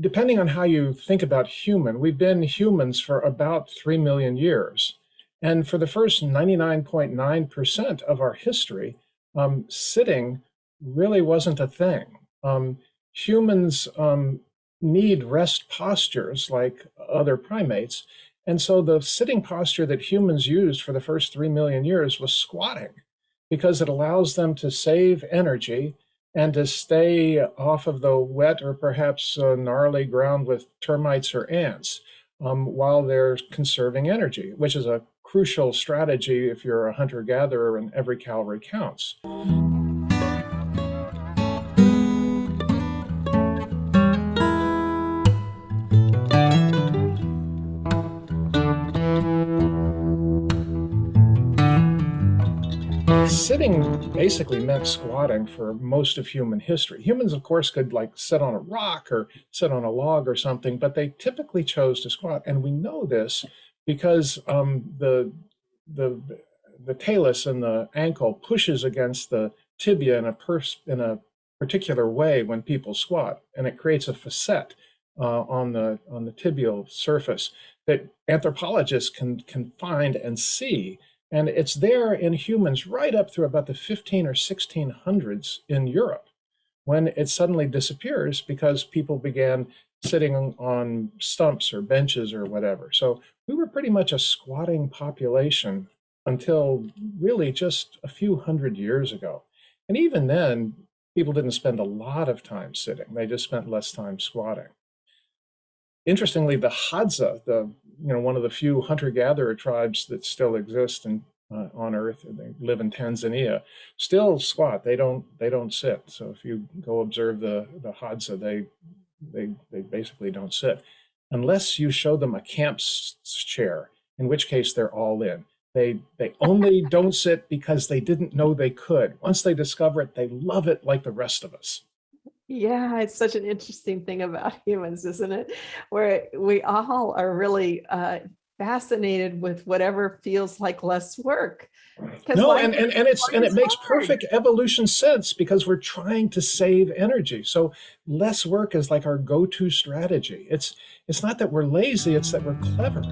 depending on how you think about human, we've been humans for about 3 million years. And for the first 99.9% of our history, um, sitting really wasn't a thing. Um, humans um, need rest postures like other primates. And so the sitting posture that humans used for the first 3 million years was squatting because it allows them to save energy and to stay off of the wet or perhaps uh, gnarly ground with termites or ants um, while they're conserving energy, which is a crucial strategy if you're a hunter gatherer and every calorie counts. Sitting basically meant squatting for most of human history. Humans, of course, could like sit on a rock or sit on a log or something, but they typically chose to squat. And we know this because um, the, the, the talus and the ankle pushes against the tibia in a, pers in a particular way when people squat, and it creates a facet uh, on the on the tibial surface that anthropologists can can find and see and it's there in humans right up through about the 15 or 1600s in Europe when it suddenly disappears because people began sitting on stumps or benches or whatever. So we were pretty much a squatting population until really just a few hundred years ago. And even then, people didn't spend a lot of time sitting. They just spent less time squatting. Interestingly, the Hadza, the you know one of the few hunter-gatherer tribes that still exist uh, on Earth, they live in Tanzania, still squat. They don't they don't sit. So if you go observe the the Hadza, they they they basically don't sit unless you show them a camp chair, in which case they're all in. They they only don't sit because they didn't know they could. Once they discover it, they love it like the rest of us. Yeah, it's such an interesting thing about humans, isn't it? Where we all are really uh, fascinated with whatever feels like less work. No, and, and, and it's and it makes hard. perfect evolution sense because we're trying to save energy. So less work is like our go-to strategy. It's it's not that we're lazy, it's that we're clever.